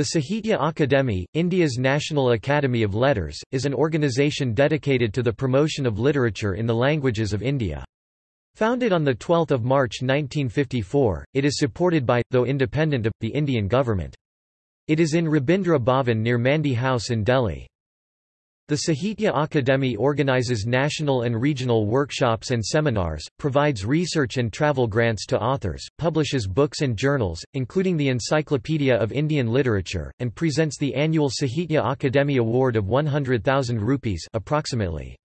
The Sahitya Akademi, India's National Academy of Letters, is an organisation dedicated to the promotion of literature in the languages of India. Founded on 12 March 1954, it is supported by, though independent of, the Indian government. It is in Rabindra Bhavan near Mandi House in Delhi. The Sahitya Akademi organizes national and regional workshops and seminars, provides research and travel grants to authors, publishes books and journals, including the Encyclopedia of Indian Literature, and presents the annual Sahitya Akademi Award of 100,000 rupees approximately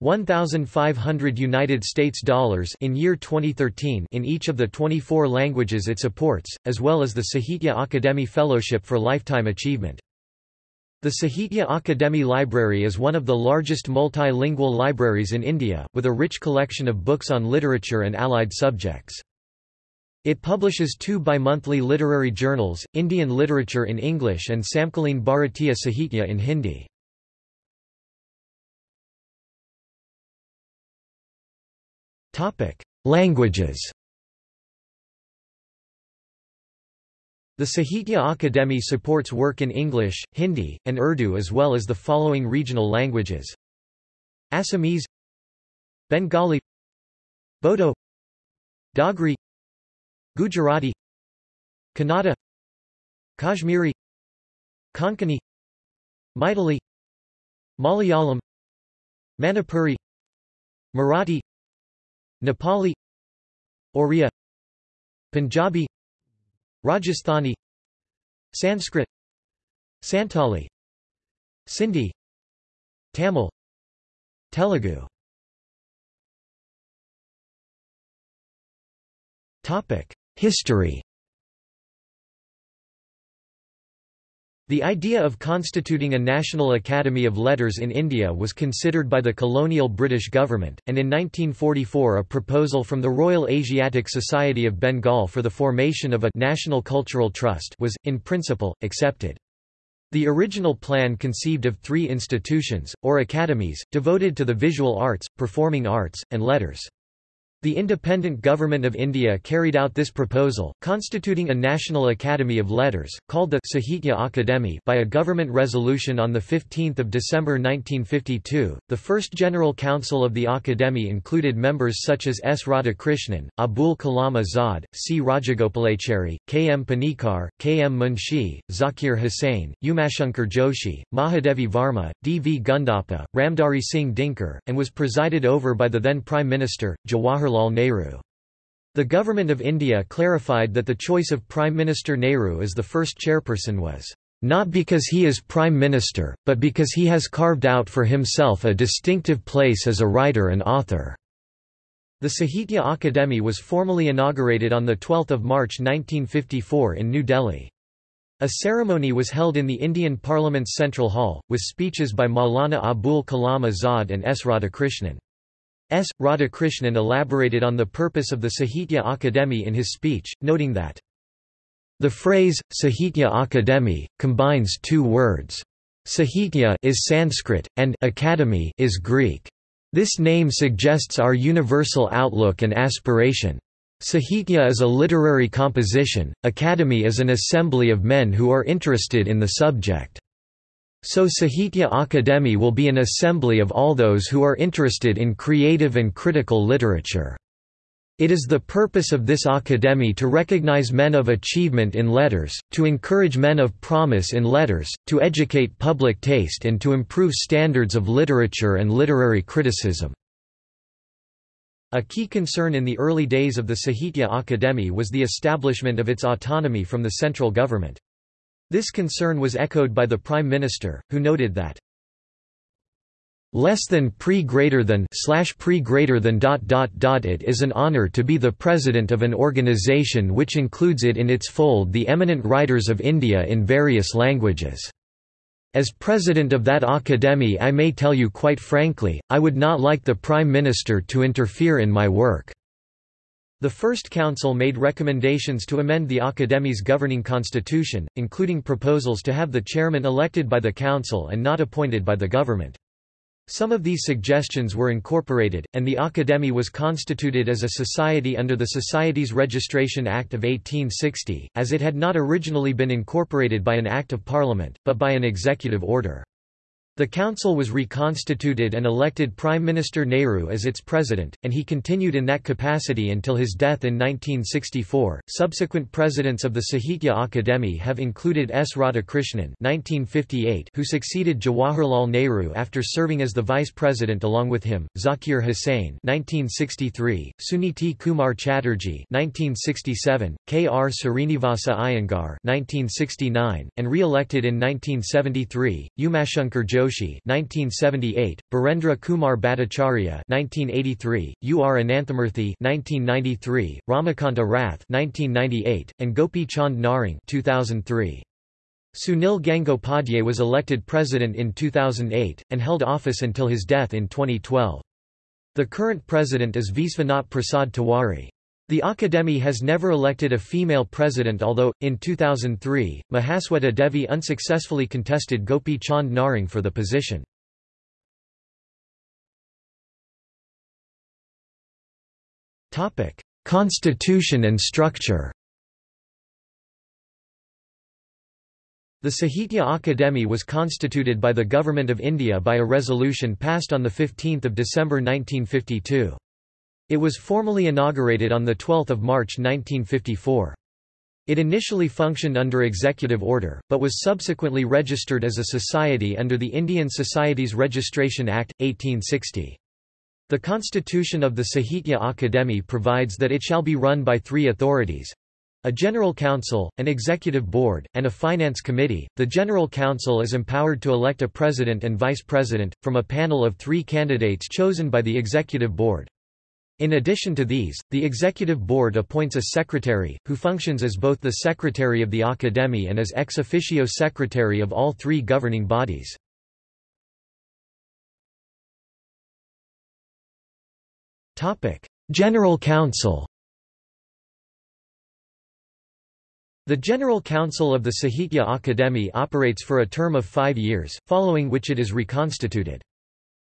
1,500 United States dollars in year 2013 in each of the 24 languages it supports, as well as the Sahitya Akademi Fellowship for Lifetime Achievement. The Sahitya Akademi Library is one of the largest multilingual libraries in India, with a rich collection of books on literature and allied subjects. It publishes two bi-monthly literary journals, Indian Literature in English and Samkaleen Bharatiya Sahitya in Hindi. Languages The Sahitya Akademi supports work in English, Hindi, and Urdu as well as the following regional languages. Assamese Bengali Bodo Dogri Gujarati Kannada Kashmiri Konkani Maithili Malayalam Manipuri Marathi Nepali Oriya Punjabi Rajasthani Sanskrit Santali Sindhi Tamil Telugu. History The idea of constituting a National Academy of Letters in India was considered by the colonial British government, and in 1944 a proposal from the Royal Asiatic Society of Bengal for the formation of a National Cultural Trust was, in principle, accepted. The original plan conceived of three institutions, or academies, devoted to the visual arts, performing arts, and letters. The Independent Government of India carried out this proposal, constituting a National Academy of Letters, called the Sahitya Akademi by a government resolution on 15 December 1952. The first General Council of the Akademi included members such as S. Radhakrishnan, Abul Kalam Azad, C. Rajagopalachari, K. M. Panikar, K. M. Munshi, Zakir Hussain, Umashankar Joshi, Mahadevi Varma, D. V. Gundappa, Ramdhari Singh Dinkar, and was presided over by the then Prime Minister, Jawaharlal Jawaharlal Nehru. The Government of India clarified that the choice of Prime Minister Nehru as the first chairperson was not because he is Prime Minister, but because he has carved out for himself a distinctive place as a writer and author." The Sahitya Akademi was formally inaugurated on 12 March 1954 in New Delhi. A ceremony was held in the Indian Parliament's Central Hall, with speeches by Maulana Abul Kalam Azad and S. Radhakrishnan. S. Radhakrishnan elaborated on the purpose of the Sahitya Akademi in his speech, noting that the phrase, Sahitya Akademi, combines two words. Sahitya is Sanskrit, and academy is Greek. This name suggests our universal outlook and aspiration. Sahitya is a literary composition, academy is an assembly of men who are interested in the subject. So Sahitya Akademi will be an assembly of all those who are interested in creative and critical literature. It is the purpose of this Akademi to recognize men of achievement in letters, to encourage men of promise in letters, to educate public taste and to improve standards of literature and literary criticism. A key concern in the early days of the Sahitya Akademi was the establishment of its autonomy from the central government. This concern was echoed by the Prime Minister, who noted that less than pre greater than slash pre greater than dot dot dot it is an honor to be the president of an organization which includes it in its fold the eminent writers of India in various languages. As president of that academy I may tell you quite frankly, I would not like the Prime Minister to interfere in my work. The First Council made recommendations to amend the Academy's governing constitution, including proposals to have the chairman elected by the council and not appointed by the government. Some of these suggestions were incorporated, and the Akademi was constituted as a society under the Societies Registration Act of 1860, as it had not originally been incorporated by an Act of Parliament, but by an executive order. The council was reconstituted and elected Prime Minister Nehru as its president, and he continued in that capacity until his death in 1964. Subsequent presidents of the Sahitya Akademi have included S. Radhakrishnan (1958), who succeeded Jawaharlal Nehru after serving as the vice president along with him; Zakir Hussain (1963), Suniti Kumar Chatterjee (1967), K. R. Srinivasa Iyengar (1969), and re-elected in 1973; Umashankar Joshi Joshi 1978, Birendra Kumar Bhattacharya 1983, U. R. Ananthamurthy 1993, Ramakanta Rath 1998, and Gopi Chand Narang 2003. Sunil Gangopadhyay was elected president in 2008, and held office until his death in 2012. The current president is Vishwanath Prasad Tiwari. The Akademi has never elected a female president although, in 2003, Mahasweta Devi unsuccessfully contested Gopi Chand Narang for the position. Constitution and structure The Sahitya Akademi was constituted by the Government of India by a resolution passed on 15 December 1952. It was formally inaugurated on 12 March 1954. It initially functioned under executive order, but was subsequently registered as a society under the Indian Societies Registration Act, 1860. The constitution of the Sahitya Akademi provides that it shall be run by three authorities a General Council, an Executive Board, and a Finance Committee. The General Council is empowered to elect a President and Vice President, from a panel of three candidates chosen by the Executive Board. In addition to these, the Executive Board appoints a secretary, who functions as both the secretary of the Academy and as ex officio secretary of all three governing bodies. General Council The General Council of the Sahitya Akademi operates for a term of five years, following which it is reconstituted.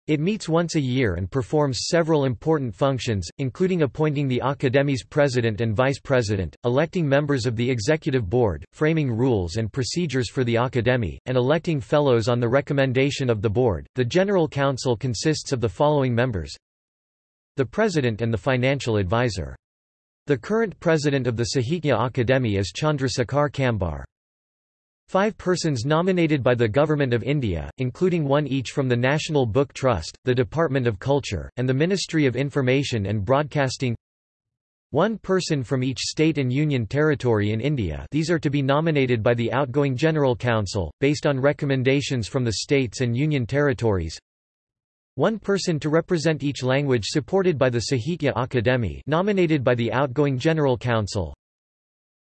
It meets once a year and performs several important functions, including appointing the Academy's president and vice president, electing members of the executive board, framing rules and procedures for the Academy, and electing fellows on the recommendation of the board. The General Council consists of the following members the president and the financial advisor. The current president of the Sahitya Akademi is Chandrasekhar Kambar. Five persons nominated by the Government of India, including one each from the National Book Trust, the Department of Culture, and the Ministry of Information and Broadcasting. One person from each state and union territory in India. These are to be nominated by the outgoing General Council, based on recommendations from the states and union territories. One person to represent each language supported by the Sahitya Akademi nominated by the outgoing General Council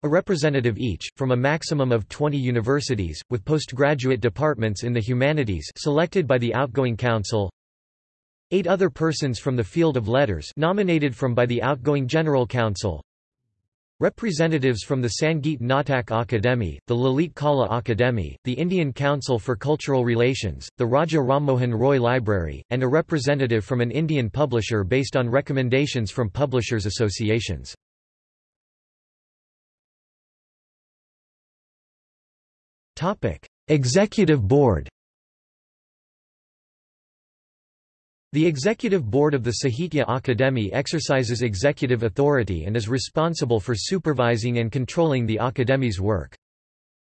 a representative each, from a maximum of 20 universities, with postgraduate departments in the humanities selected by the outgoing council eight other persons from the field of letters nominated from by the outgoing General Council Representatives from the Sangeet Natak Akademi, the Lalit Kala Akademi, the Indian Council for Cultural Relations, the Raja Rammohan Roy Library, and a representative from an Indian publisher based on recommendations from publishers' associations. Topic: Executive Board. The Executive Board of the Sahitya Akademi exercises executive authority and is responsible for supervising and controlling the Akademi's work.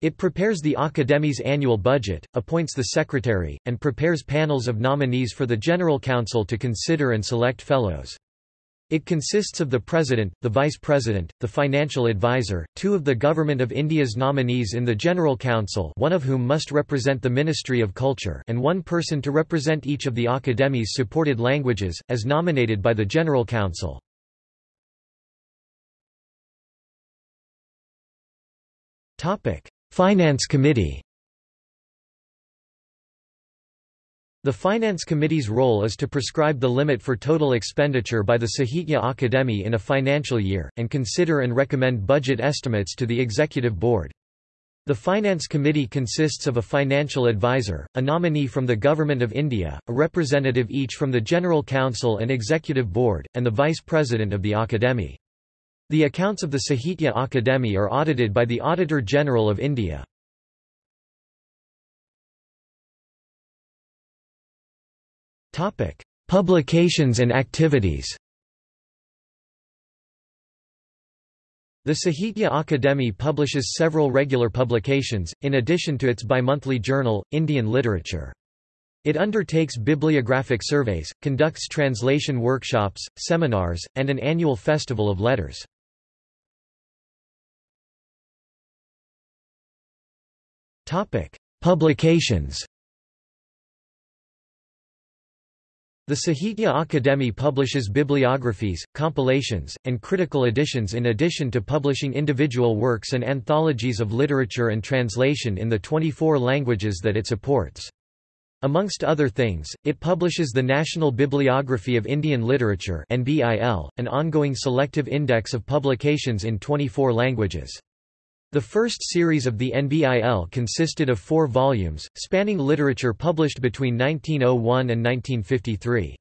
It prepares the Akademi's annual budget, appoints the secretary, and prepares panels of nominees for the General Council to consider and select fellows. It consists of the President, the Vice President, the Financial Advisor, two of the Government of India's nominees in the General Council one of whom must represent the Ministry of Culture and one person to represent each of the Academy's supported languages, as nominated by the General Council. Finance Committee The Finance Committee's role is to prescribe the limit for total expenditure by the Sahitya Akademi in a financial year, and consider and recommend budget estimates to the Executive Board. The Finance Committee consists of a financial advisor, a nominee from the Government of India, a representative each from the General Council and Executive Board, and the Vice President of the Akademi. The accounts of the Sahitya Akademi are audited by the Auditor General of India. Publications and activities The Sahitya Akademi publishes several regular publications, in addition to its bimonthly journal, Indian Literature. It undertakes bibliographic surveys, conducts translation workshops, seminars, and an annual festival of letters. Publications The Sahitya Akademi publishes bibliographies, compilations, and critical editions in addition to publishing individual works and anthologies of literature and translation in the 24 languages that it supports. Amongst other things, it publishes the National Bibliography of Indian Literature an ongoing selective index of publications in 24 languages. The first series of the NBIL consisted of four volumes, spanning literature published between 1901 and 1953.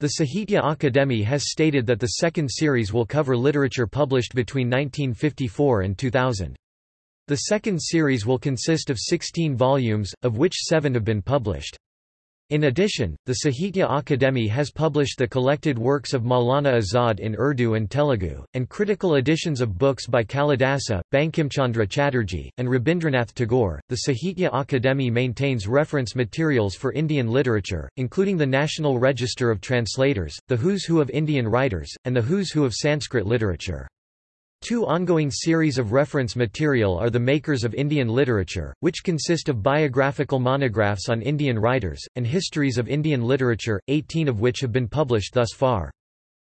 The Sahitya Akademi has stated that the second series will cover literature published between 1954 and 2000. The second series will consist of 16 volumes, of which seven have been published. In addition, the Sahitya Akademi has published the collected works of Maulana Azad in Urdu and Telugu, and critical editions of books by Kalidasa, Bankimchandra Chatterjee, and Rabindranath Tagore. The Sahitya Akademi maintains reference materials for Indian literature, including the National Register of Translators, the Who's Who of Indian Writers, and the Who's Who of Sanskrit Literature. Two ongoing series of reference material are the Makers of Indian Literature, which consist of biographical monographs on Indian writers, and histories of Indian literature, 18 of which have been published thus far.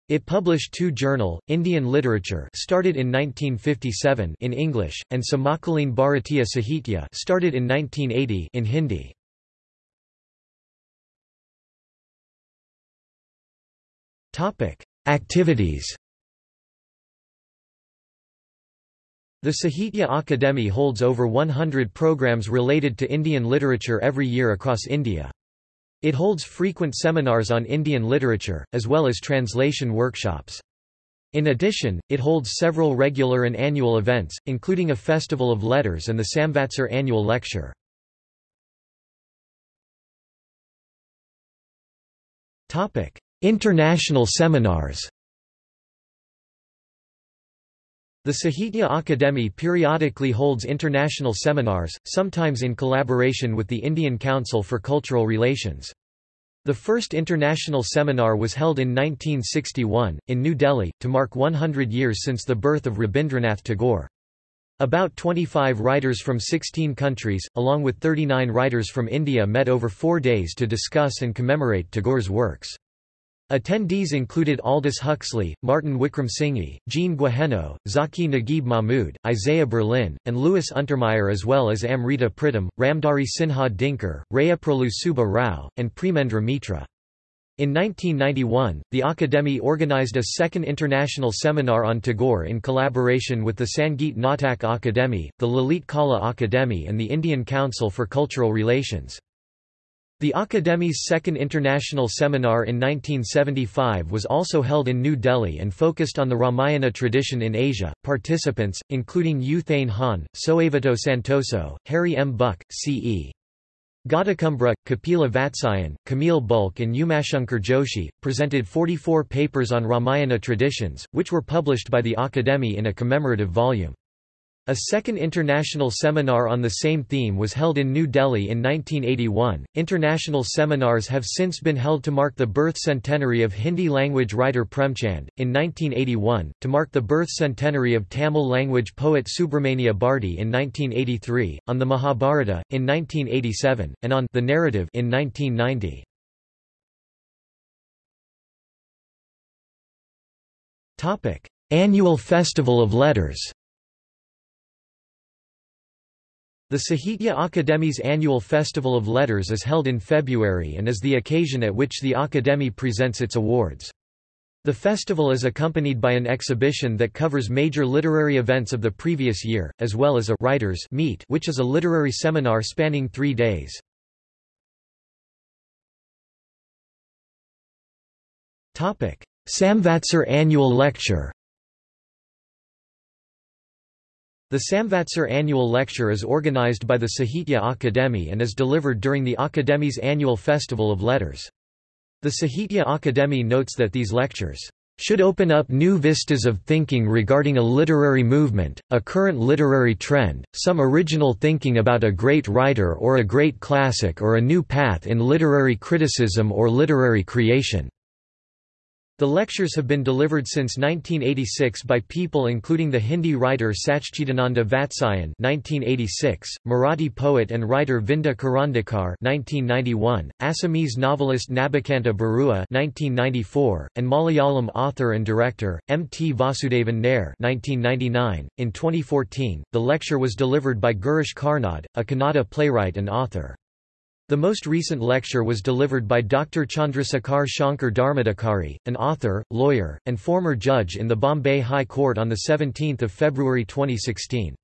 It published two journal, Indian Literature started in 1957 in English, and Samakaleen Bharatiya Sahitya started in 1980 in Hindi. Activities The Sahitya Akademi holds over 100 programs related to Indian literature every year across India. It holds frequent seminars on Indian literature, as well as translation workshops. In addition, it holds several regular and annual events, including a Festival of Letters and the Samvatsar annual lecture. International seminars the Sahitya Akademi periodically holds international seminars, sometimes in collaboration with the Indian Council for Cultural Relations. The first international seminar was held in 1961, in New Delhi, to mark 100 years since the birth of Rabindranath Tagore. About 25 writers from 16 countries, along with 39 writers from India met over four days to discuss and commemorate Tagore's works. Attendees included Aldous Huxley, Martin Wickramasinghe, Jean Guéhenno, Zaki Naguib Mahmood, Isaiah Berlin, and Louis Untermeyer as well as Amrita Pritam, Ramdhari Sinha Dinkar, Rayaprolu Subba Rao, and Premendra Mitra. In 1991, the Akademi organized a second international seminar on Tagore in collaboration with the Sangeet Natak Akademi, the Lalit Kala Akademi and the Indian Council for Cultural Relations. The Akademi's second international seminar in 1975 was also held in New Delhi and focused on the Ramayana tradition in Asia. Participants, including U Thein Han, Soewito Santoso, Harry M. Buck, C.E. Godakumbura, Kapila Vatsyayan, Camille Bulcke and Umashankar Joshi, presented 44 papers on Ramayana traditions, which were published by the Akademi in a commemorative volume. A second international seminar on the same theme was held in New Delhi in 1981. International seminars have since been held to mark the birth centenary of Hindi language writer Premchand, in 1981, to mark the birth centenary of Tamil language poet Subramania Bharati in 1983, on the Mahabharata, in 1987, and on the narrative in 1990. Annual Festival of Letters The Sahitya Akademi's annual Festival of Letters is held in February and is the occasion at which the Akademi presents its awards. The festival is accompanied by an exhibition that covers major literary events of the previous year, as well as a writers meet which is a literary seminar spanning three days. Samvatsar Annual Lecture The Samvatsar Annual Lecture is organized by the Sahitya Akademi and is delivered during the Akademi's annual Festival of Letters. The Sahitya Akademi notes that these lectures should open up new vistas of thinking regarding a literary movement, a current literary trend, some original thinking about a great writer or a great classic or a new path in literary criticism or literary creation. The lectures have been delivered since 1986 by people including the Hindi writer Sachchidananda Vatsyayan (1986), Marathi poet and writer Vinda Karandikar (1991), Assamese novelist Nabakanta Barua (1994), and Malayalam author and director M. T. Vasudevan Nair (1999). In 2014, the lecture was delivered by Girish Karnad, a Kannada playwright and author. The most recent lecture was delivered by Dr. Chandrasekhar Shankar Dharmadhikari, an author, lawyer, and former judge in the Bombay High Court on 17 February 2016.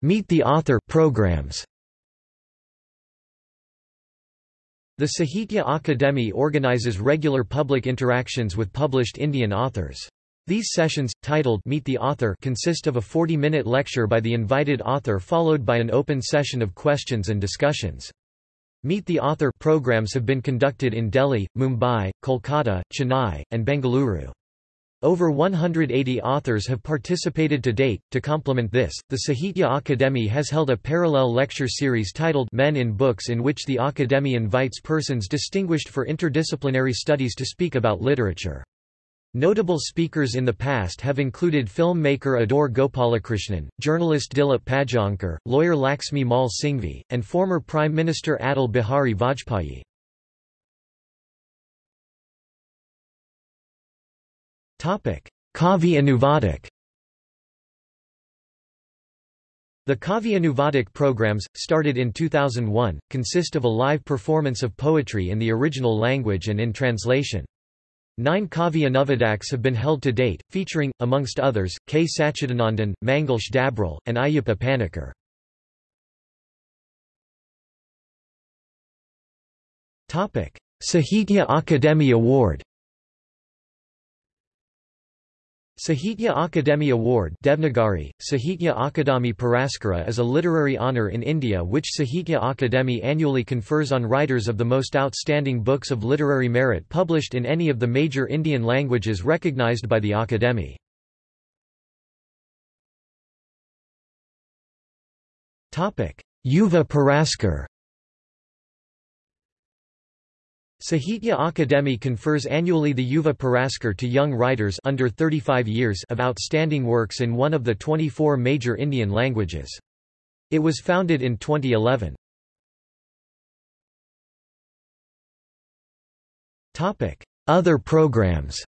Meet the Author programs. The Sahitya Akademi organizes regular public interactions with published Indian authors. These sessions, titled Meet the Author consist of a 40-minute lecture by the invited author followed by an open session of questions and discussions. Meet the Author programs have been conducted in Delhi, Mumbai, Kolkata, Chennai, and Bengaluru. Over 180 authors have participated to date. To complement this, the Sahitya Akademi has held a parallel lecture series titled Men in Books in which the Akademi invites persons distinguished for interdisciplinary studies to speak about literature. Notable speakers in the past have included filmmaker Adoor Gopalakrishnan, journalist Dilip Padgaonkar, lawyer Laxmi Mal Singhvi, and former Prime Minister Atal Bihari Vajpayee. Kavi Anuvadak The Kavi Anuvadak programs, started in 2001, consist of a live performance of poetry in the original language and in translation. Nine Kavi Anuvadaks have been held to date, featuring, amongst others, K. Sachidanandan, Mangalesh Dabral, and Ayyappa Panikkar. Sahitya Akademi Award Sahitya Akademi Award Devnagari, Sahitya Akademi Puraskara is a literary honour in India which Sahitya Akademi annually confers on writers of the most outstanding books of literary merit published in any of the major Indian languages recognised by the Akademi. Yuva Puraskar Sahitya Akademi confers annually the Yuva Puraskar to young writers under 35 years of outstanding works in one of the 24 major Indian languages. It was founded in 2011. Other programs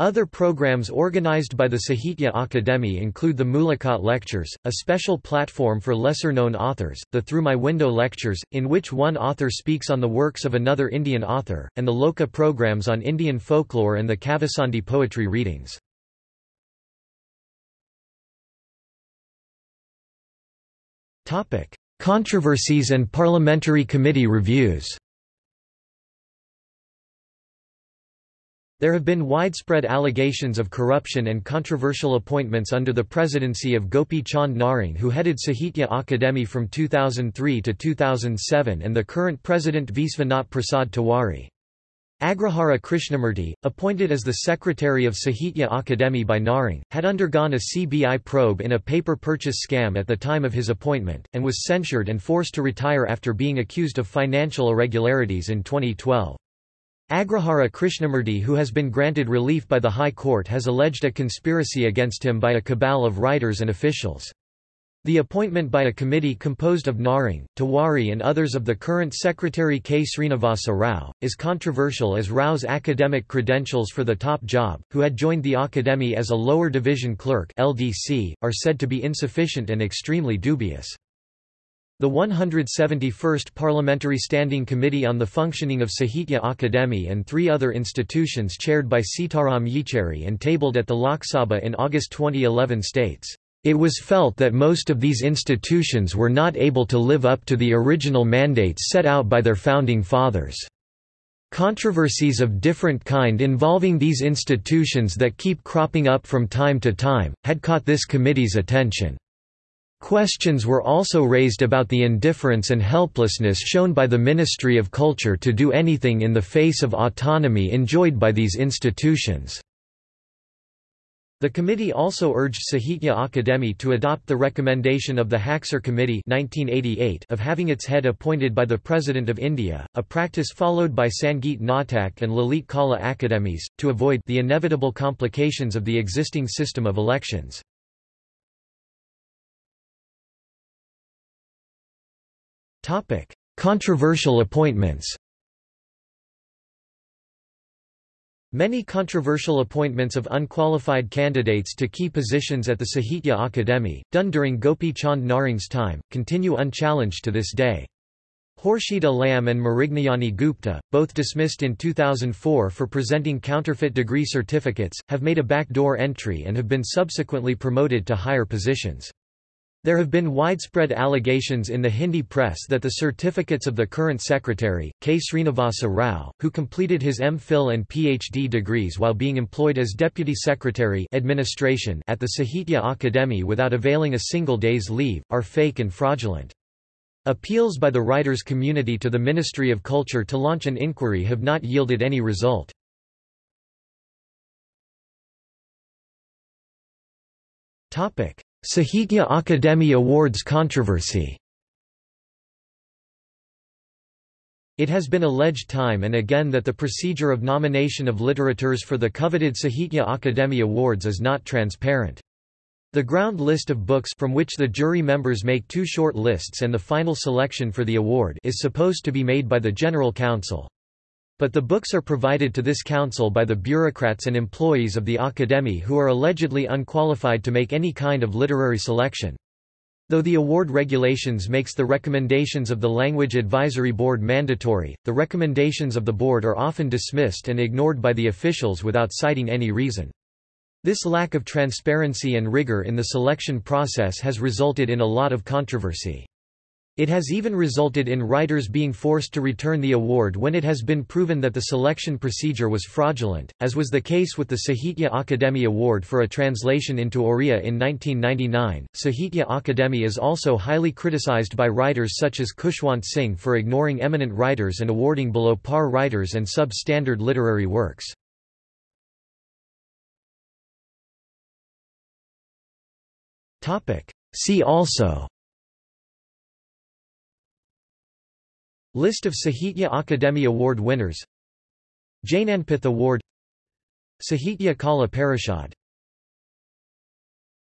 Other programs organized by the Sahitya Akademi include the Mulakat Lectures, a special platform for lesser-known authors, the Through My Window Lectures, in which one author speaks on the works of another Indian author, and the Loka programs on Indian folklore and the Kavisandhi poetry readings. Controversies and parliamentary committee reviews There have been widespread allegations of corruption and controversial appointments under the presidency of Gopi Chand Narang who headed Sahitya Akademi from 2003 to 2007 and the current president Vishwanath Prasad Tiwari. Agrahara Krishnamurti, appointed as the secretary of Sahitya Akademi by Narang, had undergone a CBI probe in a paper purchase scam at the time of his appointment, and was censured and forced to retire after being accused of financial irregularities in 2012. Agrahara Krishnamurti who has been granted relief by the High Court has alleged a conspiracy against him by a cabal of writers and officials. The appointment by a committee composed of Narang, Tiwari and others of the current Secretary K. Srinivasa Rao, is controversial as Rao's academic credentials for the top job, who had joined the Academy as a lower division clerk LDC, are said to be insufficient and extremely dubious. The 171st Parliamentary Standing Committee on the Functioning of Sahitya Akademi and three other institutions chaired by Sitaram Yechury and tabled at the Lok Sabha in August 2011 states, "...it was felt that most of these institutions were not able to live up to the original mandates set out by their founding fathers." Controversies of different kind involving these institutions that keep cropping up from time to time, had caught this committee's attention. Questions were also raised about the indifference and helplessness shown by the Ministry of Culture to do anything in the face of autonomy enjoyed by these institutions. The committee also urged Sahitya Akademi to adopt the recommendation of the Haksar Committee 1988 of having its head appointed by the President of India, a practice followed by Sangeet Natak and Lalit Kala Academies, to avoid the inevitable complications of the existing system of elections. Topic: Controversial appointments. Many controversial appointments of unqualified candidates to key positions at the Sahitya Akademi, done during Gopi Chand Narang's time, continue unchallenged to this day. Khurshid Alam and Mrignayani Gupta, both dismissed in 2004 for presenting counterfeit degree certificates, have made a backdoor entry and have been subsequently promoted to higher positions. There have been widespread allegations in the Hindi press that the certificates of the current secretary, K. Srinivasa Rao, who completed his M.Phil and Ph.D. degrees while being employed as Deputy Secretary administration at the Sahitya Akademi without availing a single day's leave, are fake and fraudulent. Appeals by the writers' community to the Ministry of Culture to launch an inquiry have not yielded any result. Topic. Sahitya Akademi Awards controversy It has been alleged time and again that the procedure of nomination of literateurs for the coveted Sahitya Akademi Awards is not transparent. The ground list of books from which the jury members make two short lists and the final selection for the award is supposed to be made by the General Council. But the books are provided to this council by the bureaucrats and employees of the Academy who are allegedly unqualified to make any kind of literary selection. Though the award regulations makes the recommendations of the Language Advisory Board mandatory, the recommendations of the board are often dismissed and ignored by the officials without citing any reason. This lack of transparency and rigor in the selection process has resulted in a lot of controversy. It has even resulted in writers being forced to return the award when it has been proven that the selection procedure was fraudulent, as was the case with the Sahitya Akademi Award for a translation into Oriya in 1999. Sahitya Akademi is also highly criticized by writers such as Khushwant Singh for ignoring eminent writers and awarding below par writers and sub-standard literary works. See also List of Sahitya Akademi Award winners. Jnanpith Award. Sahitya Kala Parishad